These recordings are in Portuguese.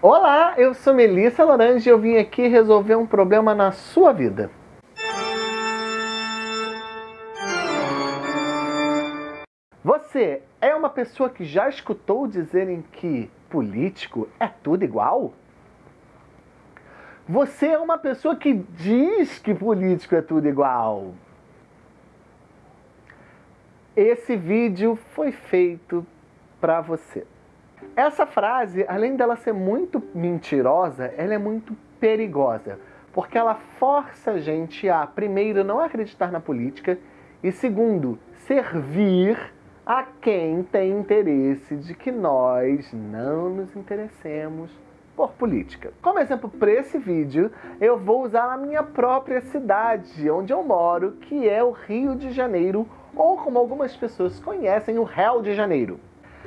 Olá, eu sou Melissa Lorange e eu vim aqui resolver um problema na sua vida. Você é uma pessoa que já escutou dizerem que político é tudo igual? Você é uma pessoa que diz que político é tudo igual? Esse vídeo foi feito para você. Essa frase, além dela ser muito mentirosa, ela é muito perigosa, porque ela força a gente a, primeiro, não acreditar na política e, segundo, servir a quem tem interesse de que nós não nos interessemos por política. Como exemplo para esse vídeo, eu vou usar a minha própria cidade, onde eu moro, que é o Rio de Janeiro, ou como algumas pessoas conhecem, o Rio de Janeiro.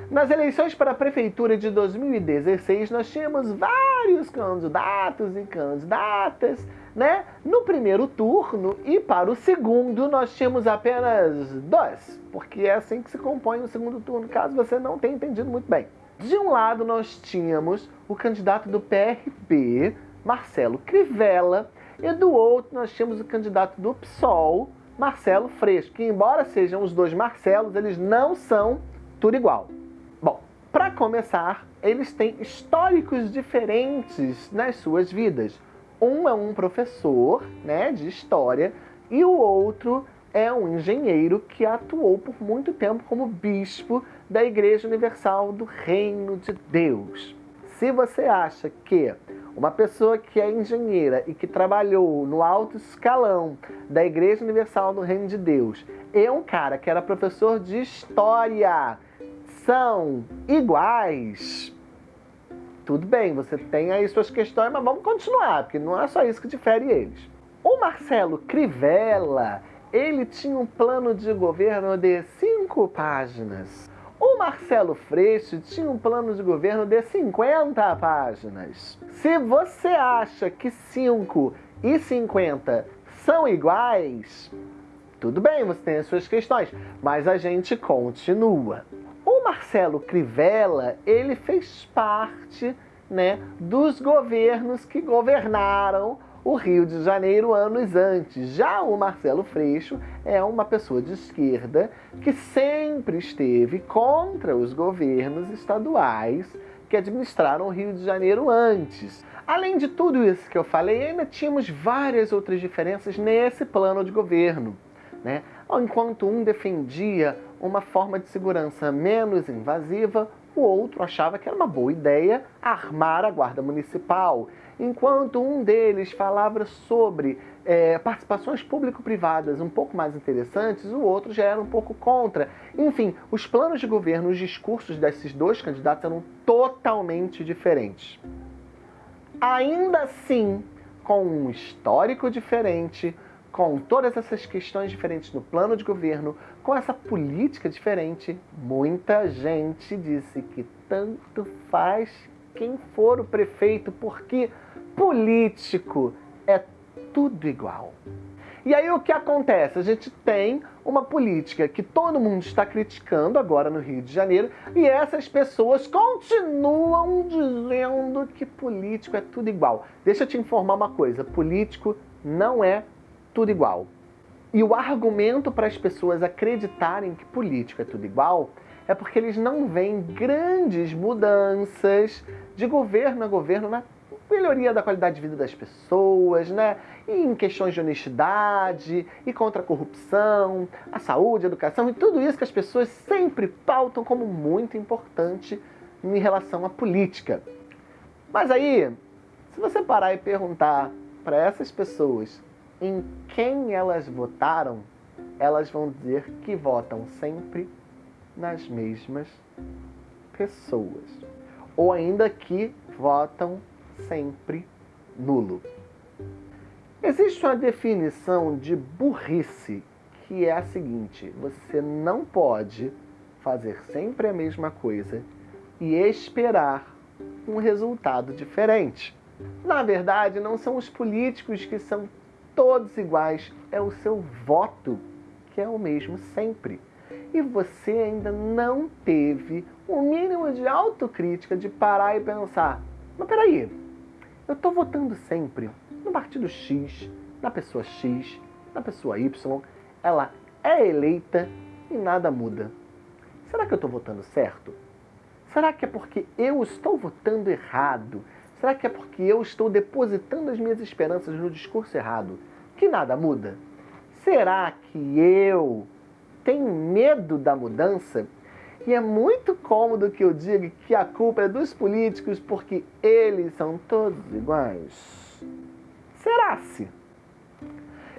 Nas eleições para a prefeitura de 2016, nós tínhamos vários candidatos e candidatas, né? No primeiro turno e para o segundo nós tínhamos apenas dois, porque é assim que se compõe o segundo turno, caso você não tenha entendido muito bem. De um lado nós tínhamos o candidato do PRB, Marcelo Crivella, e do outro nós tínhamos o candidato do PSOL, Marcelo Freixo, que embora sejam os dois Marcelos, eles não são tudo igual. Para começar, eles têm históricos diferentes nas suas vidas. Um é um professor né, de história e o outro é um engenheiro que atuou por muito tempo como bispo da Igreja Universal do Reino de Deus. Se você acha que uma pessoa que é engenheira e que trabalhou no alto escalão da Igreja Universal do Reino de Deus é um cara que era professor de história são iguais, tudo bem, você tem aí suas questões, mas vamos continuar, porque não é só isso que difere eles. O Marcelo Crivella, ele tinha um plano de governo de cinco páginas. O Marcelo Freixo tinha um plano de governo de 50 páginas. Se você acha que 5 e 50 são iguais, tudo bem, você tem as suas questões, mas a gente continua. O Marcelo Crivella, ele fez parte né, dos governos que governaram o Rio de Janeiro anos antes. Já o Marcelo Freixo é uma pessoa de esquerda que sempre esteve contra os governos estaduais que administraram o Rio de Janeiro antes. Além de tudo isso que eu falei, ainda tínhamos várias outras diferenças nesse plano de governo. Né? Enquanto um defendia uma forma de segurança menos invasiva, o outro achava que era uma boa ideia armar a guarda municipal. Enquanto um deles falava sobre é, participações público-privadas um pouco mais interessantes, o outro já era um pouco contra. Enfim, os planos de governo, os discursos desses dois candidatos eram totalmente diferentes. Ainda assim, com um histórico diferente, com todas essas questões diferentes no plano de governo, com essa política diferente, muita gente disse que tanto faz quem for o prefeito, porque político é tudo igual. E aí o que acontece? A gente tem uma política que todo mundo está criticando agora no Rio de Janeiro e essas pessoas continuam dizendo que político é tudo igual. Deixa eu te informar uma coisa, político não é tudo igual. E o argumento para as pessoas acreditarem que política é tudo igual é porque eles não veem grandes mudanças de governo a governo na melhoria da qualidade de vida das pessoas, né? E em questões de honestidade e contra a corrupção, a saúde, a educação e tudo isso que as pessoas sempre pautam como muito importante em relação à política. Mas aí, se você parar e perguntar para essas pessoas em quem elas votaram, elas vão dizer que votam sempre nas mesmas pessoas. Ou ainda que votam sempre nulo. Existe uma definição de burrice que é a seguinte: você não pode fazer sempre a mesma coisa e esperar um resultado diferente. Na verdade, não são os políticos que são todos iguais, é o seu voto que é o mesmo sempre. E você ainda não teve o um mínimo de autocrítica de parar e pensar: mas peraí, eu estou votando sempre no partido X, na pessoa X, na pessoa Y, ela é eleita e nada muda. Será que eu estou votando certo? Será que é porque eu estou votando errado? Será que é porque eu estou depositando as minhas esperanças no discurso errado? Que nada muda? Será que eu tenho medo da mudança? E é muito cômodo que eu diga que a culpa é dos políticos porque eles são todos iguais. Será-se?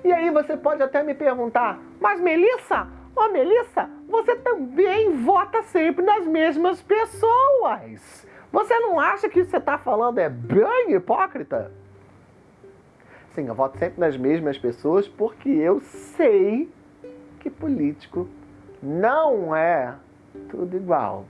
E aí você pode até me perguntar, mas Melissa, ô oh, Melissa, você também vota sempre nas mesmas pessoas. Você não acha que isso que você está falando é bem hipócrita? Sim, eu voto sempre nas mesmas pessoas porque eu sei que político não é tudo igual.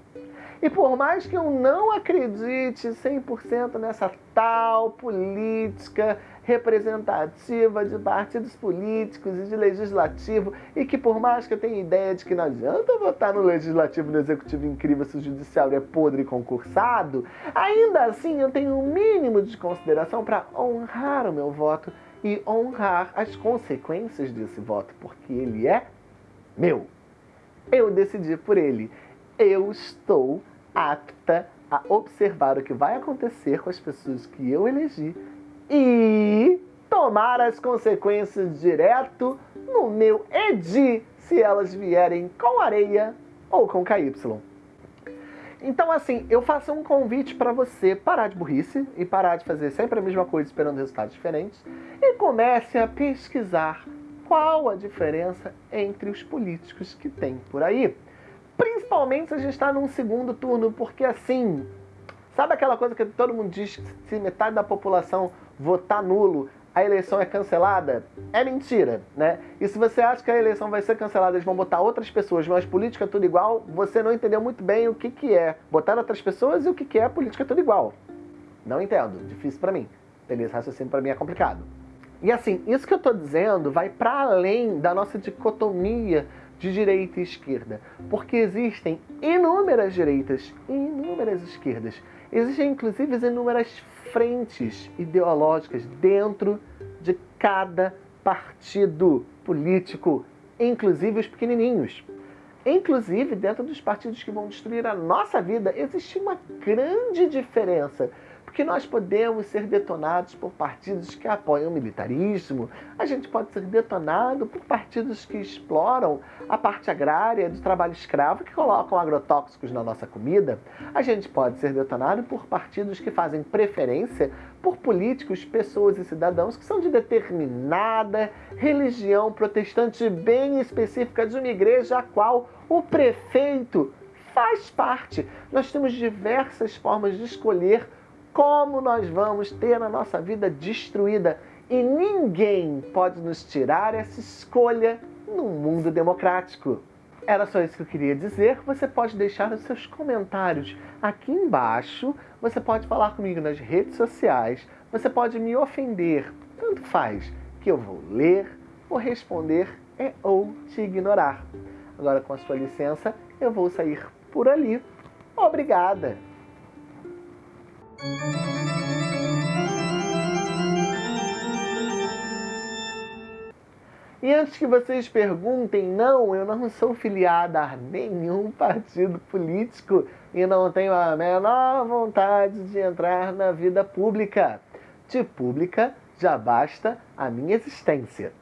E por mais que eu não acredite 100% nessa tal política representativa de partidos políticos e de legislativo, e que por mais que eu tenha ideia de que não adianta votar no legislativo e no executivo incrível se o judiciário é podre e concursado, ainda assim eu tenho um mínimo de consideração para honrar o meu voto e honrar as consequências desse voto, porque ele é meu. Eu decidi por ele. Eu estou apta a observar o que vai acontecer com as pessoas que eu elegi e tomar as consequências direto no meu EDI se elas vierem com areia ou com KY. Então, assim, eu faço um convite para você parar de burrice e parar de fazer sempre a mesma coisa esperando resultados diferentes e comece a pesquisar qual a diferença entre os políticos que tem por aí. Principalmente se a gente está num segundo turno, porque assim, sabe aquela coisa que todo mundo diz que se metade da população votar nulo, a eleição é cancelada? É mentira, né? E se você acha que a eleição vai ser cancelada, eles vão botar outras pessoas, mas política é tudo igual, você não entendeu muito bem o que, que é botar outras pessoas e o que, que é política tudo igual. Não entendo, difícil para mim. Entender esse raciocínio para mim é complicado. E assim, isso que eu estou dizendo vai para além da nossa dicotomia de direita e esquerda, porque existem inúmeras direitas e inúmeras esquerdas. Existem inclusive inúmeras frentes ideológicas dentro de cada partido político, inclusive os pequenininhos. Inclusive, dentro dos partidos que vão destruir a nossa vida, existe uma grande diferença porque nós podemos ser detonados por partidos que apoiam o militarismo, a gente pode ser detonado por partidos que exploram a parte agrária do trabalho escravo, que colocam agrotóxicos na nossa comida, a gente pode ser detonado por partidos que fazem preferência por políticos, pessoas e cidadãos que são de determinada religião protestante bem específica de uma igreja a qual o prefeito faz parte. Nós temos diversas formas de escolher como nós vamos ter a nossa vida destruída e ninguém pode nos tirar essa escolha num mundo democrático. Era só isso que eu queria dizer. Você pode deixar os seus comentários aqui embaixo. Você pode falar comigo nas redes sociais. Você pode me ofender. Tanto faz que eu vou ler, vou responder e ou te ignorar. Agora, com a sua licença, eu vou sair por ali. Obrigada! E antes que vocês perguntem, não, eu não sou filiada a nenhum partido político e não tenho a menor vontade de entrar na vida pública. De pública já basta a minha existência.